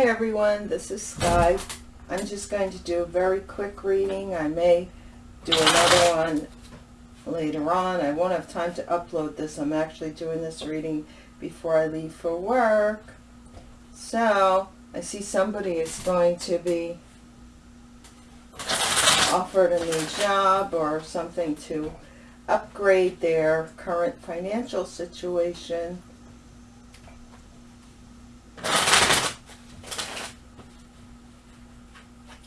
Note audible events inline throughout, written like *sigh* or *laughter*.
Hi everyone, this is Sky. I'm just going to do a very quick reading. I may do another one later on. I won't have time to upload this. I'm actually doing this reading before I leave for work. So, I see somebody is going to be offered a new job or something to upgrade their current financial situation.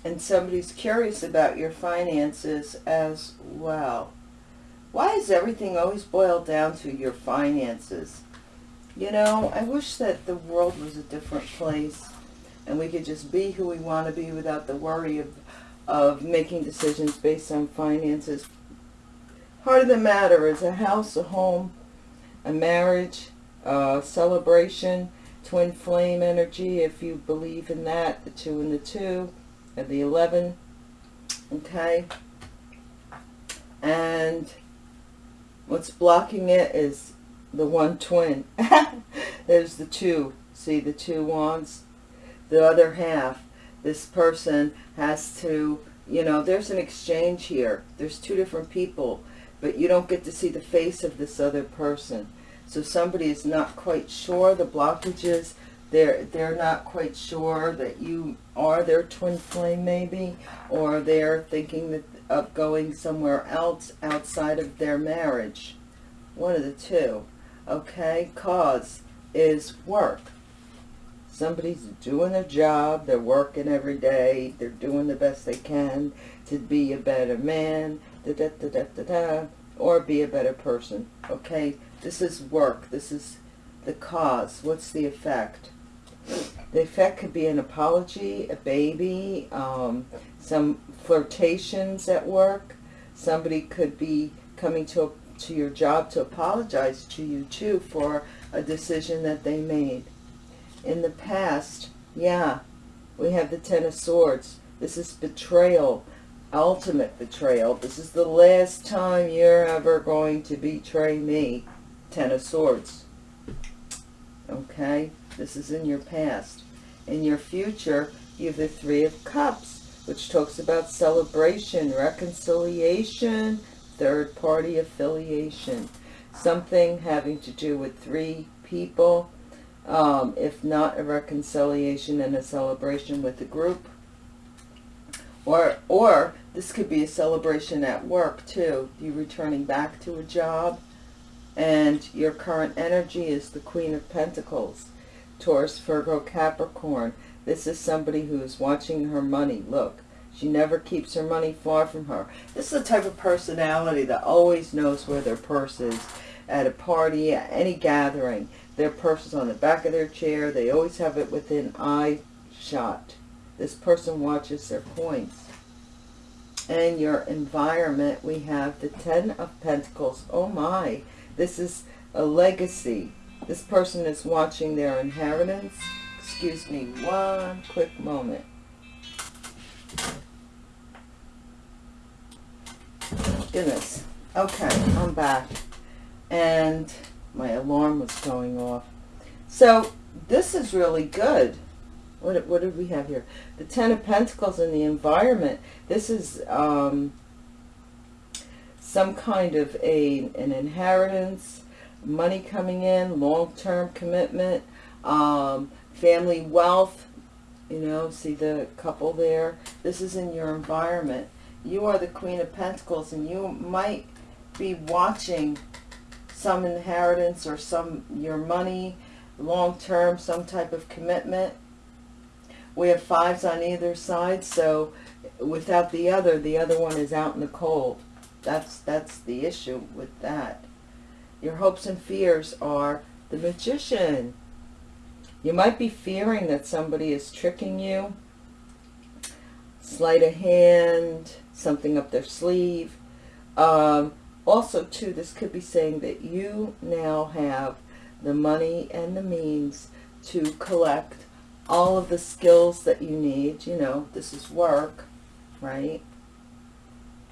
And somebody's curious about your finances as well. Why is everything always boiled down to your finances? You know, I wish that the world was a different place and we could just be who we want to be without the worry of, of making decisions based on finances. Heart of the matter is a house, a home, a marriage, a celebration, twin flame energy, if you believe in that, the two and the two, and the 11, okay? And what's blocking it is the one twin. *laughs* There's the two. See the two wands? The other half. This person has to, you know, there's an exchange here. There's two different people, but you don't get to see the face of this other person. So somebody is not quite sure the blockages. They're, they're not quite sure that you are their twin flame maybe, or they're thinking that, of going somewhere else outside of their marriage. One of the two. Okay cause is work. Somebody's doing their job they're working every day they're doing the best they can to be a better man da, da, da, da, da, da, or be a better person. Okay this is work. This is the cause. What's the effect the effect could be an apology a baby um, some flirtations at work somebody could be coming to to your job to apologize to you too for a decision that they made. In the past, yeah, we have the Ten of Swords. This is betrayal, ultimate betrayal. This is the last time you're ever going to betray me. Ten of Swords. Okay? This is in your past. In your future, you have the Three of Cups, which talks about celebration, reconciliation, third party affiliation, something having to do with three people, um, if not a reconciliation and a celebration with the group. Or, or this could be a celebration at work too, you returning back to a job and your current energy is the Queen of Pentacles, Taurus, Virgo, Capricorn. This is somebody who is watching her money. Look, she never keeps her money far from her. This is the type of personality that always knows where their purse is. At a party, at any gathering, their purse is on the back of their chair. They always have it within eye shot. This person watches their coins. And your environment, we have the Ten of Pentacles. Oh my, this is a legacy. This person is watching their inheritance. Excuse me one quick moment. goodness. Okay, I'm back. And my alarm was going off. So this is really good. What, what did we have here? The Ten of Pentacles in the environment. This is um, some kind of a an inheritance, money coming in, long-term commitment, um, family wealth. You know, see the couple there. This is in your environment you are the Queen of Pentacles and you might be watching some inheritance or some your money long term, some type of commitment. We have fives on either side, so without the other, the other one is out in the cold. That's that's the issue with that. Your hopes and fears are the magician. You might be fearing that somebody is tricking you. Sleight of hand, something up their sleeve. Um, also, too, this could be saying that you now have the money and the means to collect all of the skills that you need. You know, this is work, right?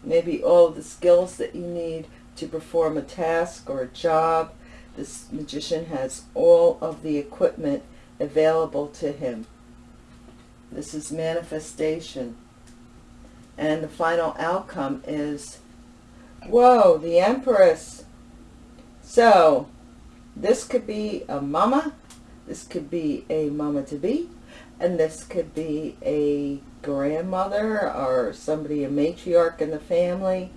Maybe all the skills that you need to perform a task or a job. This magician has all of the equipment available to him. This is manifestation. And the final outcome is, whoa, the Empress. So, this could be a mama, this could be a mama-to-be, and this could be a grandmother or somebody, a matriarch in the family.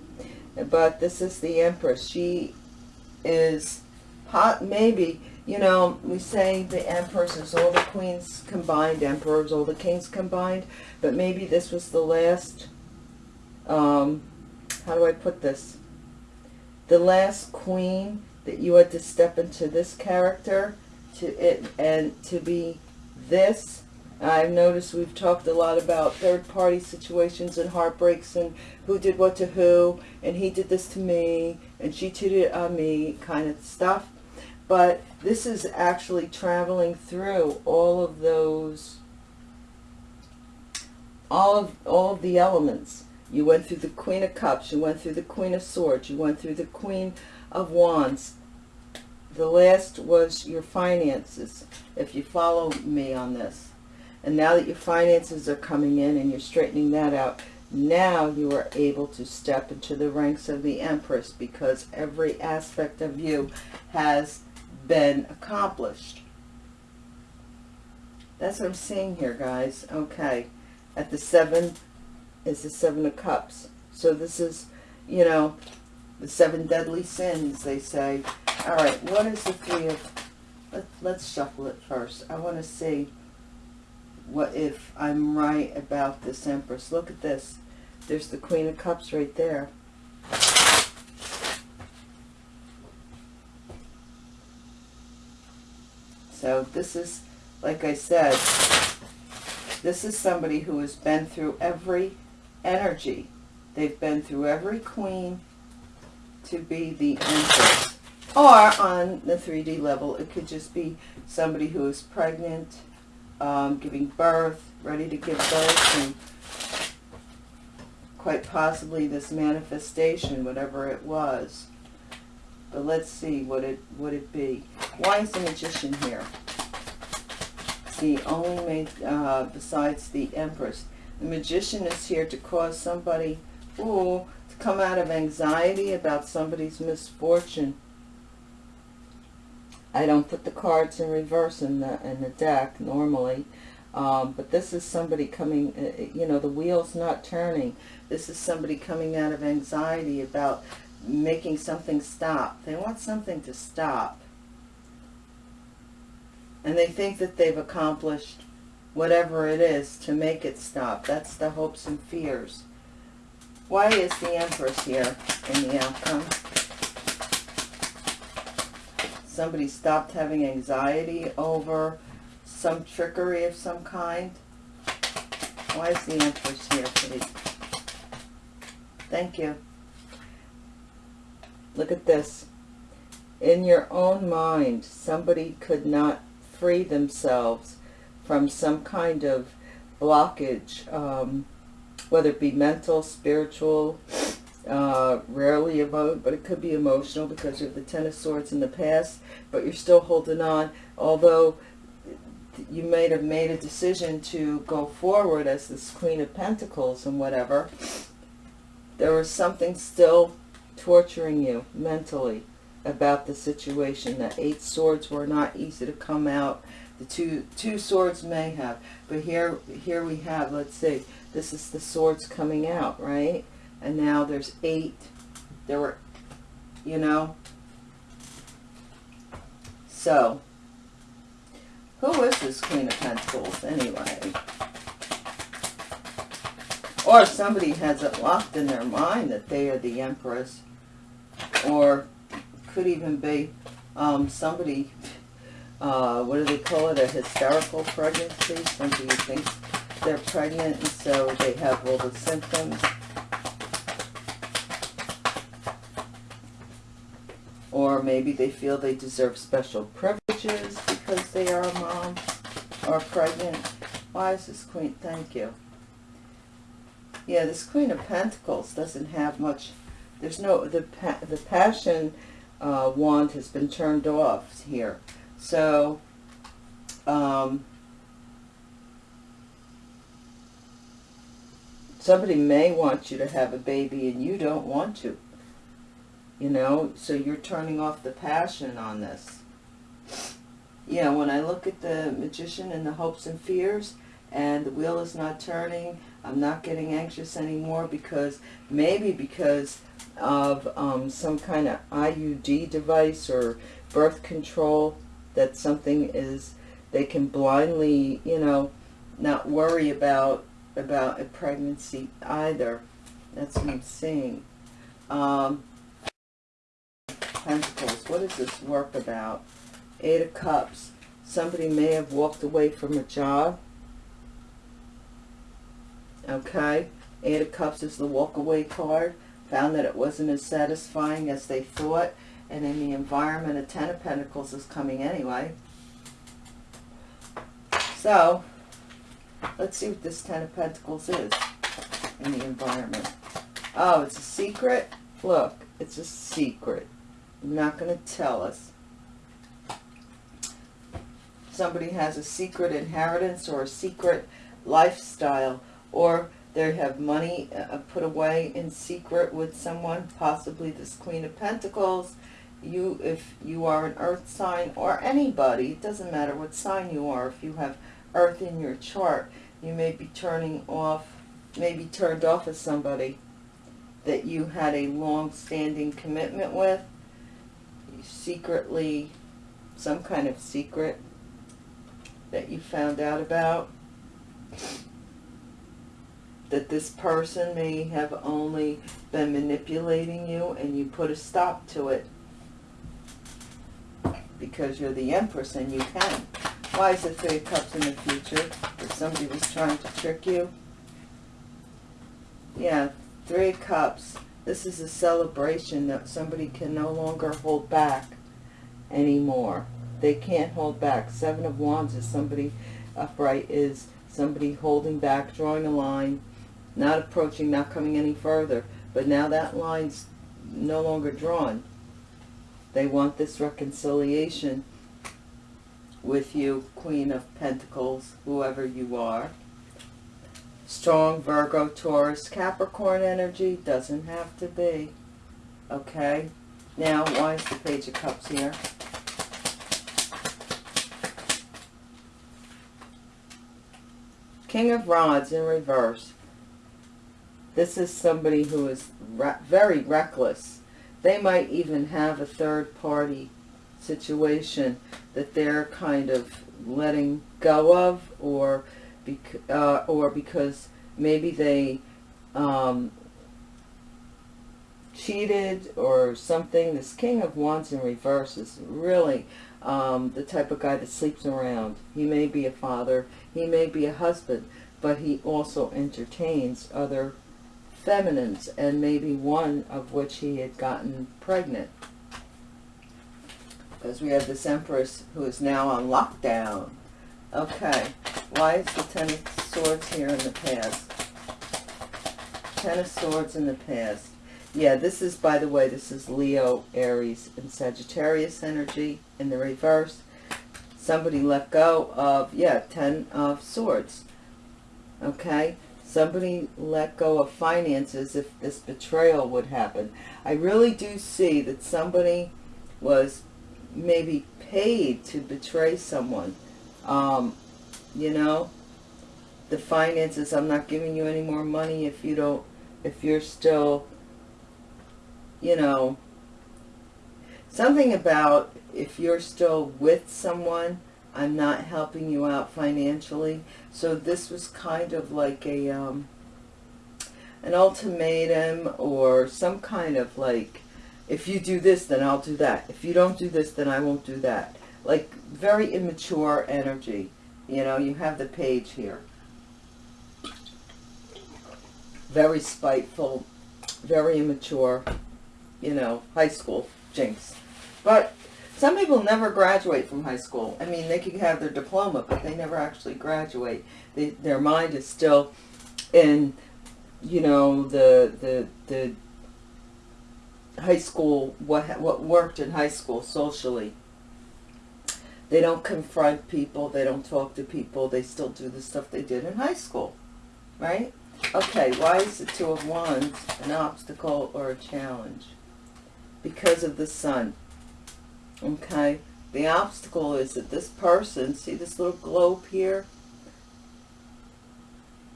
But this is the Empress. She is hot, maybe, you know, we say the Empress is all the queens combined, emperors, all the kings combined, but maybe this was the last, um, how do I put this? The last queen that you had to step into this character to it and to be this I've noticed we've talked a lot about third-party situations and heartbreaks and who did what to who and he did this to me and she cheated on me kind of stuff. But this is actually traveling through all of those, all of, all of the elements. You went through the Queen of Cups, you went through the Queen of Swords, you went through the Queen of Wands. The last was your finances, if you follow me on this and now that your finances are coming in and you're straightening that out, now you are able to step into the ranks of the Empress because every aspect of you has been accomplished. That's what I'm seeing here, guys. Okay. At the seven is the seven of cups. So this is, you know, the seven deadly sins, they say. All right, what is the three of... Let, let's shuffle it first. I want to see what if I'm right about this Empress. Look at this. There's the Queen of Cups right there. So this is, like I said, this is somebody who has been through every energy. They've been through every queen to be the Empress. Or on the 3D level, it could just be somebody who is pregnant, um, giving birth, ready to give birth, and quite possibly this manifestation, whatever it was. But let's see what it would it be. Why is the magician here? See, only made uh, besides the empress. The magician is here to cause somebody, ooh, to come out of anxiety about somebody's misfortune I don't put the cards in reverse in the, in the deck normally. Um, but this is somebody coming, uh, uh, you know, the wheel's not turning. This is somebody coming out of anxiety about making something stop. They want something to stop. And they think that they've accomplished whatever it is to make it stop. That's the hopes and fears. Why is the Empress here in the outcome? Somebody stopped having anxiety over some trickery of some kind. Why is the Empress here, please? Thank you. Look at this. In your own mind, somebody could not free themselves from some kind of blockage, um, whether it be mental, spiritual, uh, rarely about, but it could be emotional because you have the Ten of Swords in the past, but you're still holding on, although you might have made a decision to go forward as this Queen of Pentacles and whatever, there was something still torturing you mentally about the situation. The Eight Swords were not easy to come out. The two two swords may have, but here here we have, let's see, this is the swords coming out, right? And now there's eight. There were, you know. So, who is this Queen of Pentacles anyway? Or somebody has it locked in their mind that they are the Empress. Or could even be um, somebody, uh, what do they call it, a hysterical pregnancy. Somebody thinks they're pregnant and so they have all the symptoms or maybe they feel they deserve special privileges because they are a mom or pregnant. Why is this queen? Thank you. Yeah, this Queen of Pentacles doesn't have much. There's no the the passion uh, wand has been turned off here, so um, Somebody may want you to have a baby and you don't want to. You know, so you're turning off the passion on this. Yeah, when I look at the magician and the hopes and fears, and the wheel is not turning, I'm not getting anxious anymore because, maybe because of um, some kind of IUD device or birth control, that something is, they can blindly, you know, not worry about, about a pregnancy either. That's what I'm seeing. Um, Pentacles, what is this work about? Eight of Cups, somebody may have walked away from a job. Okay, Eight of Cups is the walk away card. Found that it wasn't as satisfying as they thought. And in the environment, a Ten of Pentacles is coming anyway. So, let's see what this Ten of Pentacles is in the environment. Oh, it's a secret? Look, it's a secret. I'm not going to tell us. Somebody has a secret inheritance or a secret lifestyle or they have money uh, put away in secret with someone, possibly this Queen of Pentacles. You, if you are an earth sign or anybody, it doesn't matter what sign you are, if you have earth in your chart, you may be turning off, maybe turned off as somebody that you had a long-standing commitment with secretly, some kind of secret that you found out about, that this person may have only been manipulating you and you put a stop to it because you're the Empress and you can. Why is it Three of Cups in the future? If somebody was trying to trick you? Yeah, Three of Cups this is a celebration that somebody can no longer hold back anymore. They can't hold back. Seven of Wands is somebody upright, is somebody holding back, drawing a line, not approaching, not coming any further. But now that line's no longer drawn. They want this reconciliation with you, Queen of Pentacles, whoever you are strong Virgo, Taurus, Capricorn energy. Doesn't have to be. Okay. Now, why is the Page of Cups here? King of Rods in reverse. This is somebody who is re very reckless. They might even have a third party situation that they're kind of letting go of or bec uh, or because maybe they um, cheated or something. This King of Wands in reverse is really um, the type of guy that sleeps around. He may be a father, he may be a husband, but he also entertains other feminines, and maybe one of which he had gotten pregnant. Because we have this Empress who is now on lockdown. Okay, why is the Ten of Swords here in the past? Ten of Swords in the past. Yeah, this is, by the way, this is Leo, Aries, and Sagittarius energy in the reverse. Somebody let go of, yeah, Ten of Swords. Okay? Somebody let go of finances if this betrayal would happen. I really do see that somebody was maybe paid to betray someone um, you know, the finances, I'm not giving you any more money if you don't, if you're still, you know, something about if you're still with someone, I'm not helping you out financially. So this was kind of like a, um, an ultimatum or some kind of like, if you do this, then I'll do that. If you don't do this, then I won't do that like very immature energy. You know, you have the page here. Very spiteful, very immature, you know, high school jinx. But some people never graduate from high school. I mean, they can have their diploma, but they never actually graduate. They, their mind is still in, you know, the, the, the high school, what, what worked in high school socially they don't confront people. They don't talk to people. They still do the stuff they did in high school, right? Okay, why is the Two of Wands an obstacle or a challenge? Because of the sun. Okay, the obstacle is that this person, see this little globe here?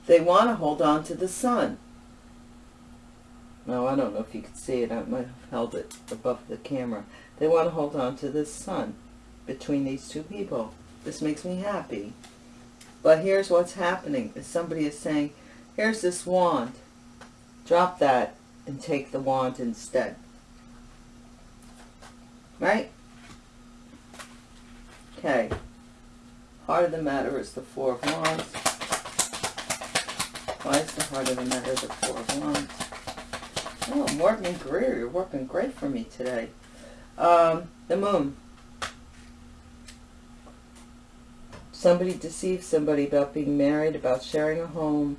They want to hold on to the sun. No, I don't know if you can see it. I might have held it above the camera. They want to hold on to this sun between these two people. This makes me happy. But here's what's happening. Somebody is saying, here's this wand. Drop that and take the wand instead. Right? Okay. Heart of the matter is the Four of Wands. Why is the heart of the matter the Four of Wands? Oh, Morgan Greer, you're working great for me today. Um, the Moon. Somebody deceives somebody about being married, about sharing a home,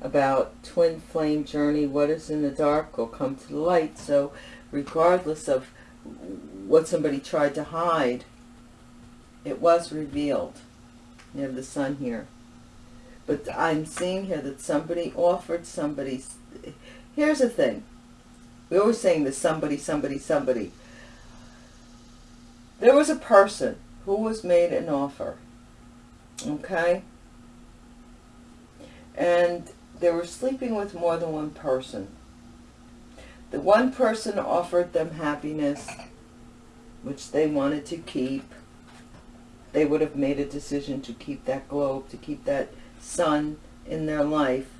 about twin flame journey, what is in the dark will come to the light. So regardless of what somebody tried to hide, it was revealed. You have the sun here. But I'm seeing here that somebody offered somebody... Here's the thing. We're always saying this somebody, somebody, somebody. There was a person who was made an offer okay? And they were sleeping with more than one person. The one person offered them happiness, which they wanted to keep. They would have made a decision to keep that globe, to keep that sun in their life.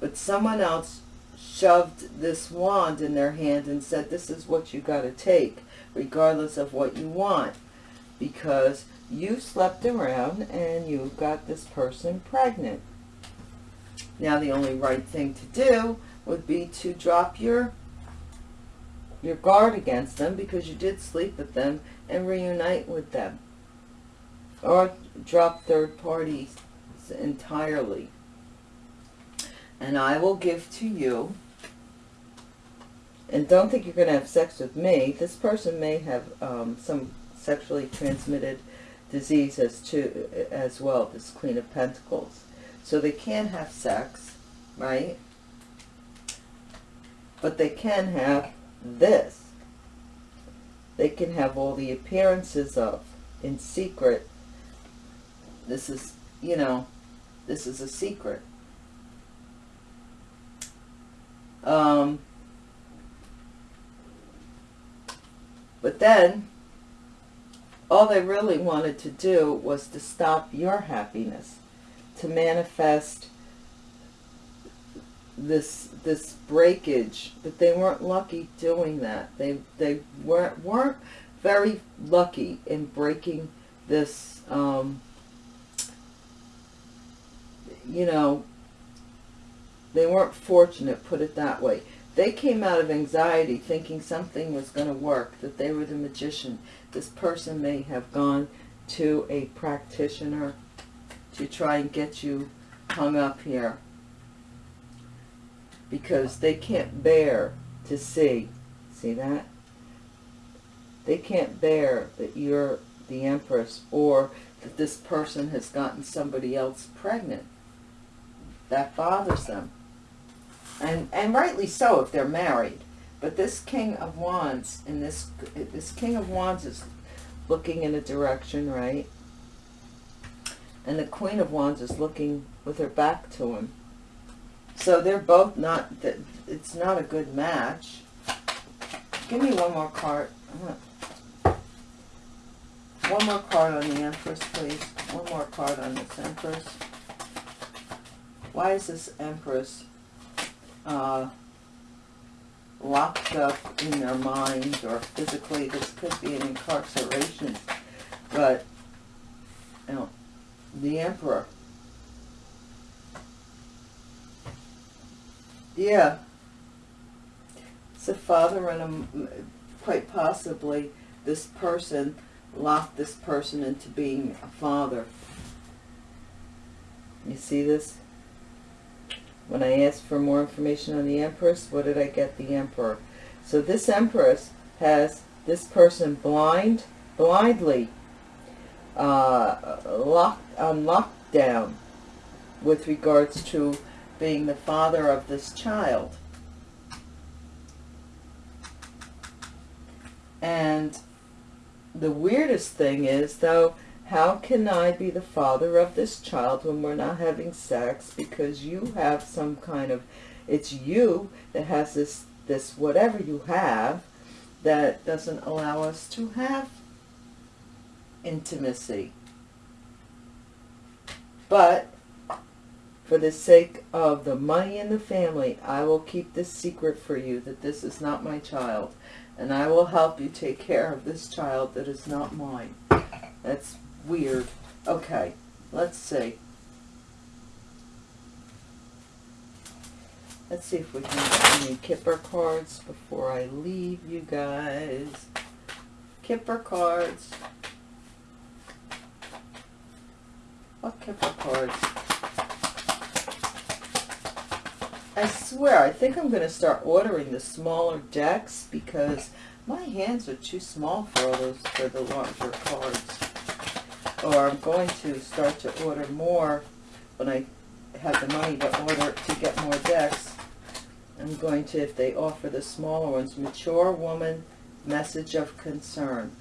But someone else shoved this wand in their hand and said, this is what you got to take, regardless of what you want. Because you slept around and you got this person pregnant. Now the only right thing to do would be to drop your your guard against them because you did sleep with them and reunite with them. Or drop third parties entirely. And I will give to you, and don't think you're going to have sex with me. This person may have um, some sexually transmitted disease as to as well, this Queen of Pentacles. So they can have sex, right? But they can have this. They can have all the appearances of in secret. This is, you know, this is a secret. Um, but then all they really wanted to do was to stop your happiness, to manifest this this breakage, but they weren't lucky doing that. They they weren't weren't very lucky in breaking this. Um, you know, they weren't fortunate, put it that way. They came out of anxiety thinking something was going to work, that they were the magician. This person may have gone to a practitioner to try and get you hung up here because they can't bear to see. See that? They can't bear that you're the Empress or that this person has gotten somebody else pregnant. That bothers them and and rightly so if they're married. But this King of Wands and this this King of Wands is looking in a direction, right? And the Queen of Wands is looking with her back to him. So they're both not, it's not a good match. Give me one more card. One more card on the Empress, please. One more card on this Empress. Why is this Empress uh, locked up in their mind or physically. This could be an incarceration. But, you know, the emperor. Yeah. It's a father and a, quite possibly this person locked this person into being a father. You see this? When I asked for more information on the Empress, what did I get? The Emperor. So this Empress has this person blind, blindly uh, locked on lockdown with regards to being the father of this child. And the weirdest thing is, though, how can I be the father of this child when we're not having sex because you have some kind of, it's you that has this, this whatever you have that doesn't allow us to have intimacy. But for the sake of the money in the family, I will keep this secret for you that this is not my child. And I will help you take care of this child that is not mine. That's weird. Okay, let's see. Let's see if we can get any Kipper cards before I leave you guys. Kipper cards. What Kipper cards? I swear, I think I'm going to start ordering the smaller decks because my hands are too small for all those for the larger cards or I'm going to start to order more when I have the money to order to get more decks. I'm going to, if they offer the smaller ones, Mature Woman, Message of Concern.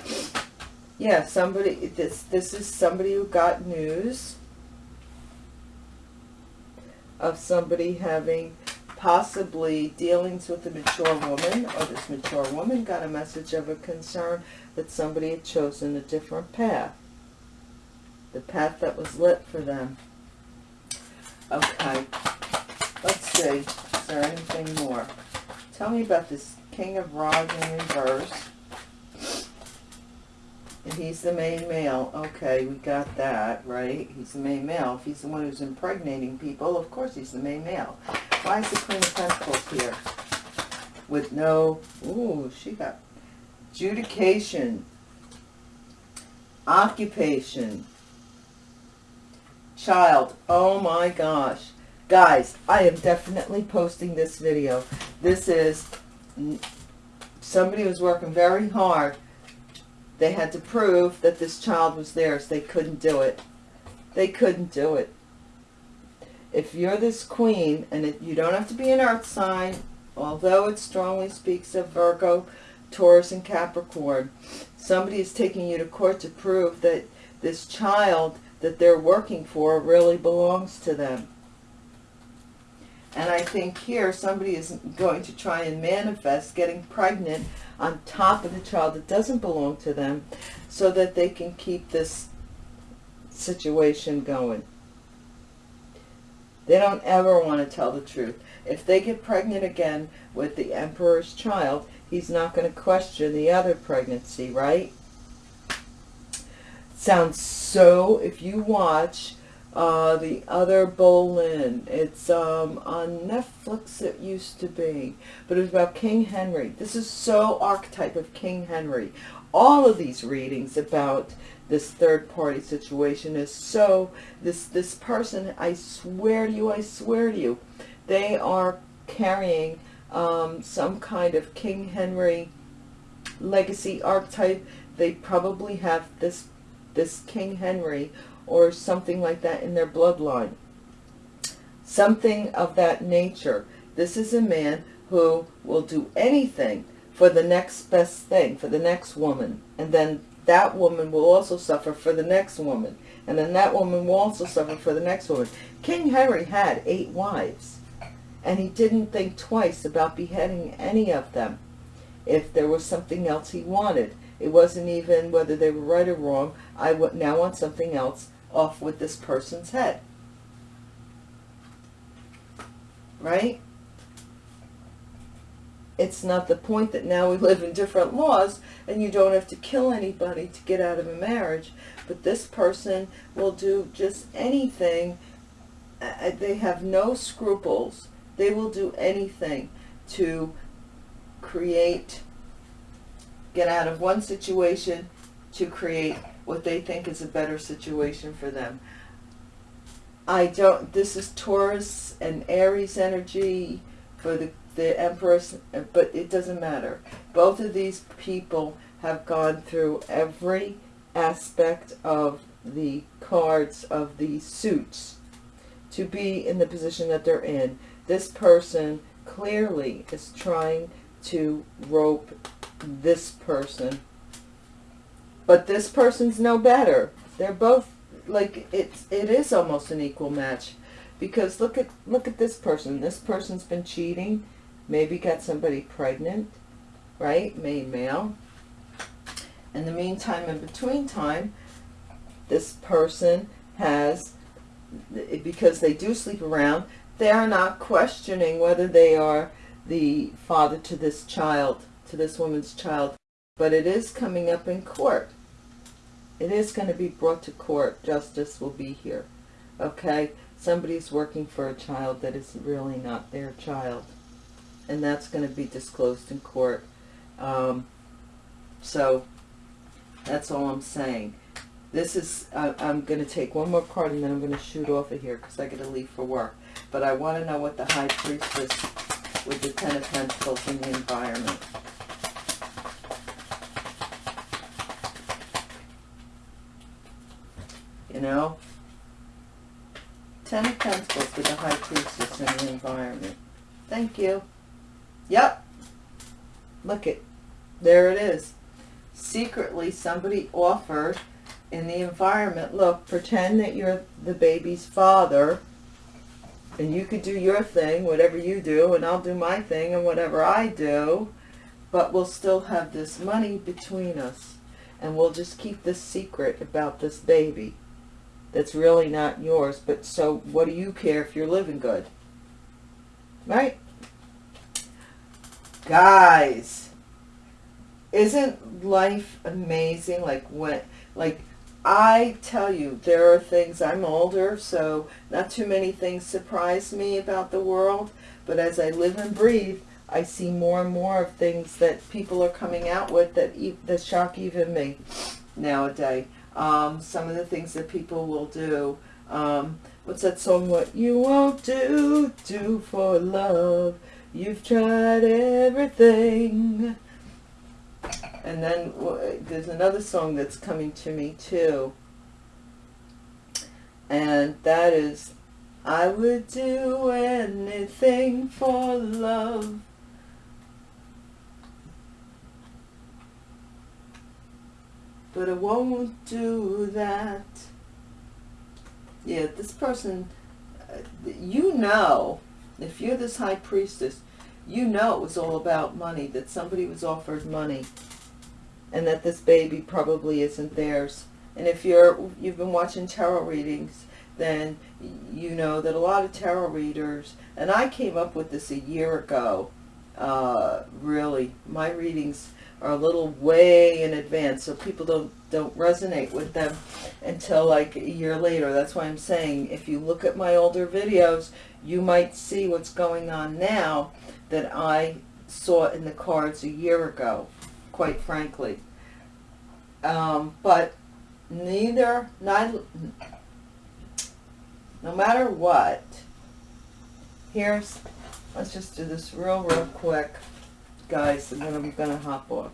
Yeah, somebody, this, this is somebody who got news of somebody having possibly dealings with a mature woman, or this mature woman got a message of a concern that somebody had chosen a different path the path that was lit for them. Okay, let's see. Is there anything more? Tell me about this King of Rods in reverse. And he's the main male. Okay, we got that, right? He's the main male. If he's the one who's impregnating people, of course he's the main male. Why is the Queen of Pentacles here? With no... Ooh, she got... Judication. Occupation child. Oh my gosh. Guys, I am definitely posting this video. This is somebody was working very hard. They had to prove that this child was theirs. They couldn't do it. They couldn't do it. If you're this queen, and it, you don't have to be an earth sign, although it strongly speaks of Virgo, Taurus, and Capricorn, somebody is taking you to court to prove that this child that they're working for really belongs to them. And I think here somebody is going to try and manifest getting pregnant on top of the child that doesn't belong to them so that they can keep this situation going. They don't ever want to tell the truth. If they get pregnant again with the emperor's child, he's not going to question the other pregnancy, right? Sounds so, if you watch uh, the other Boleyn, it's um, on Netflix it used to be, but it was about King Henry. This is so archetype of King Henry. All of these readings about this third party situation is so, this, this person, I swear to you, I swear to you, they are carrying um, some kind of King Henry legacy archetype. They probably have this this King Henry or something like that in their bloodline. Something of that nature. This is a man who will do anything for the next best thing, for the next woman. And then that woman will also suffer for the next woman. And then that woman will also suffer for the next woman. King Henry had eight wives. And he didn't think twice about beheading any of them if there was something else he wanted. It wasn't even whether they were right or wrong. I now want something else off with this person's head. Right? It's not the point that now we live in different laws and you don't have to kill anybody to get out of a marriage. But this person will do just anything. Uh, they have no scruples. They will do anything to create get out of one situation to create what they think is a better situation for them. I don't, this is Taurus and Aries energy for the, the Empress, but it doesn't matter. Both of these people have gone through every aspect of the cards of the suits to be in the position that they're in. This person clearly is trying to rope this person. But this person's no better. They're both like it's it is almost an equal match because look at look at this person. This person's been cheating, maybe got somebody pregnant, right? Male male. In the meantime, in between time, this person has because they do sleep around, they are not questioning whether they are the father to this child, to this woman's child. But it is coming up in court. It is going to be brought to court. Justice will be here. Okay? Somebody's working for a child that is really not their child. And that's going to be disclosed in court. Um, so, that's all I'm saying. This is, uh, I'm going to take one more card and then I'm going to shoot off of here because I got to leave for work. But I want to know what the High Priestess with the Ten of Pentacles in the environment. You know? Ten of Pentacles with the High Priestess in the environment. Thank you. Yep. Look it. There it is. Secretly, somebody offered in the environment, look, pretend that you're the baby's father and you could do your thing, whatever you do, and I'll do my thing and whatever I do, but we'll still have this money between us and we'll just keep this secret about this baby that's really not yours, but so what do you care if you're living good? Right? Guys, isn't life amazing? Like when, like I tell you, there are things, I'm older, so not too many things surprise me about the world. But as I live and breathe, I see more and more of things that people are coming out with that, that shock even me nowadays. Um, some of the things that people will do. Um, what's that song? What you won't do, do for love. You've tried everything. And then there's another song that's coming to me too. And that is, I would do anything for love. But I won't do that. Yeah, this person, uh, you know, if you're this high priestess, you know it was all about money, that somebody was offered money and that this baby probably isn't theirs. And if you're, you've been watching tarot readings, then you know that a lot of tarot readers, and I came up with this a year ago, uh, really, my readings are a little way in advance, so people don't, don't resonate with them until like a year later. That's why I'm saying if you look at my older videos, you might see what's going on now that I saw in the cards a year ago quite frankly. Um, but neither, neither, no matter what, here's, let's just do this real, real quick, guys, and then I'm going to hop off.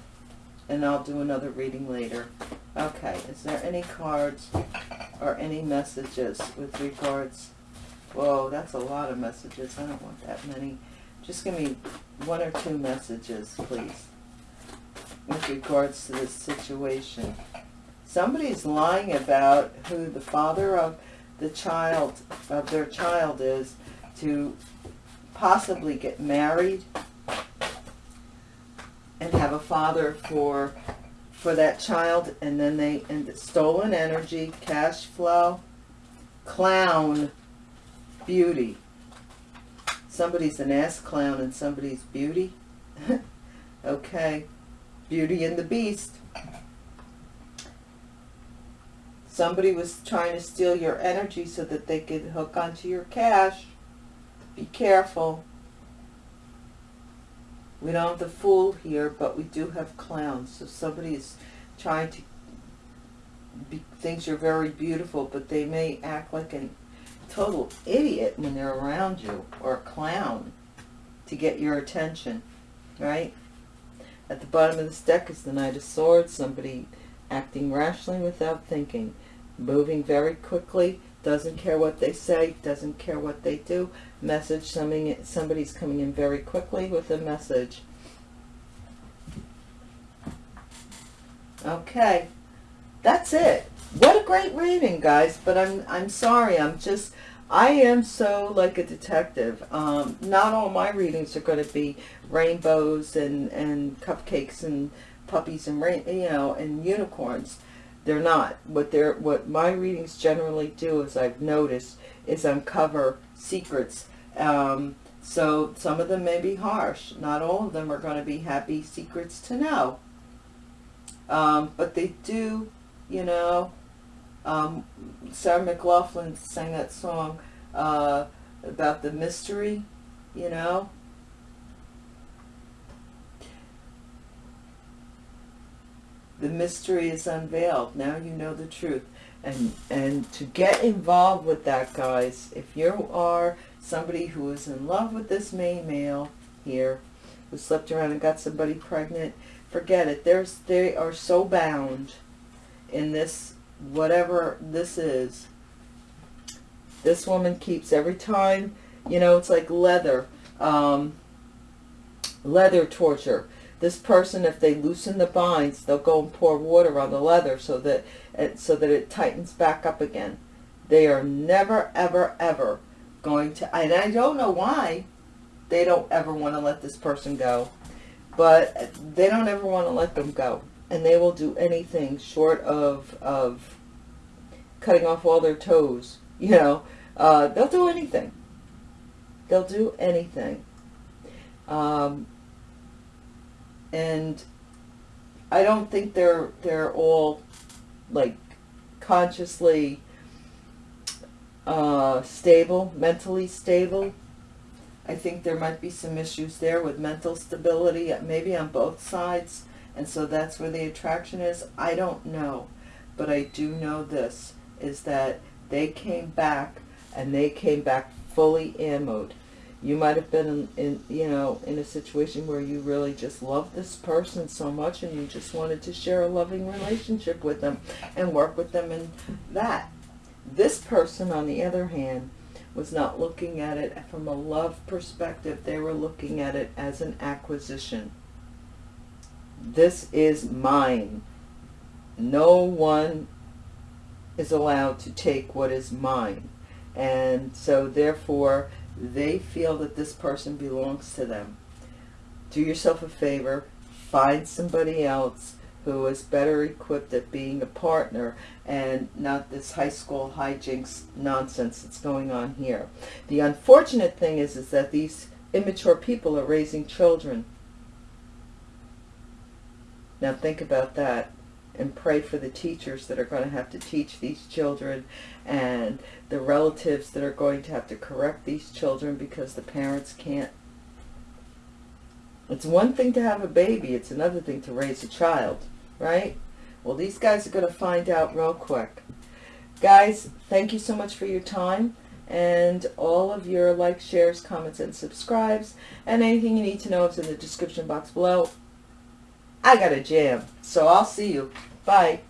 And I'll do another reading later. Okay, is there any cards or any messages with regards? Whoa, that's a lot of messages. I don't want that many. Just give me one or two messages, please with regards to this situation. Somebody's lying about who the father of the child, of their child is, to possibly get married and have a father for for that child and then they and stolen energy cash flow clown beauty somebody's an ass clown and somebody's beauty *laughs* okay Beauty and the Beast. Somebody was trying to steal your energy so that they could hook onto your cash. Be careful. We don't have the fool here, but we do have clowns. So somebody is trying to be, thinks you're very beautiful, but they may act like a total idiot when they're around you, or a clown, to get your attention, right? At the bottom of this deck is the Knight of Swords, somebody acting rationally without thinking, moving very quickly doesn't care what they say, doesn't care what they do. Message, somebody, somebody's coming in very quickly with a message. Okay, that's it. What a great reading, guys, but I'm, I'm sorry, I'm just, I am so like a detective. Um, not all my readings are going to be rainbows and, and cupcakes and puppies and you know, and unicorns. They're not. What they're what my readings generally do, as I've noticed, is uncover secrets. Um, so some of them may be harsh. Not all of them are going to be happy secrets to know. Um, but they do, you know. Um, Sarah McLachlan sang that song uh, about the mystery, you know. The mystery is unveiled. Now you know the truth. And, and to get involved with that, guys, if you are somebody who is in love with this May male here, who slept around and got somebody pregnant, forget it. There's, they are so bound in this, whatever this is. This woman keeps every time, you know, it's like leather, um, leather torture this person, if they loosen the binds, they'll go and pour water on the leather so that it, so that it tightens back up again. They are never, ever, ever going to, and I don't know why they don't ever want to let this person go, but they don't ever want to let them go. And they will do anything short of, of cutting off all their toes, *laughs* you know. Uh, they'll do anything. They'll do anything. Um, and I don't think they're they're all like consciously uh, stable, mentally stable. I think there might be some issues there with mental stability, maybe on both sides, and so that's where the attraction is. I don't know, but I do know this, is that they came back, and they came back fully ammoed. You might have been in, in, you know, in a situation where you really just loved this person so much and you just wanted to share a loving relationship with them and work with them and that. This person, on the other hand, was not looking at it from a love perspective. They were looking at it as an acquisition. This is mine. No one is allowed to take what is mine. And so therefore, they feel that this person belongs to them. Do yourself a favor, find somebody else who is better equipped at being a partner and not this high school hijinks nonsense that's going on here. The unfortunate thing is, is that these immature people are raising children. Now think about that and pray for the teachers that are going to have to teach these children and the relatives that are going to have to correct these children because the parents can't. It's one thing to have a baby, it's another thing to raise a child, right? Well, these guys are going to find out real quick. Guys, thank you so much for your time and all of your likes, shares, comments, and subscribes. And anything you need to know is in the description box below. I got a jam, so I'll see you. Bye.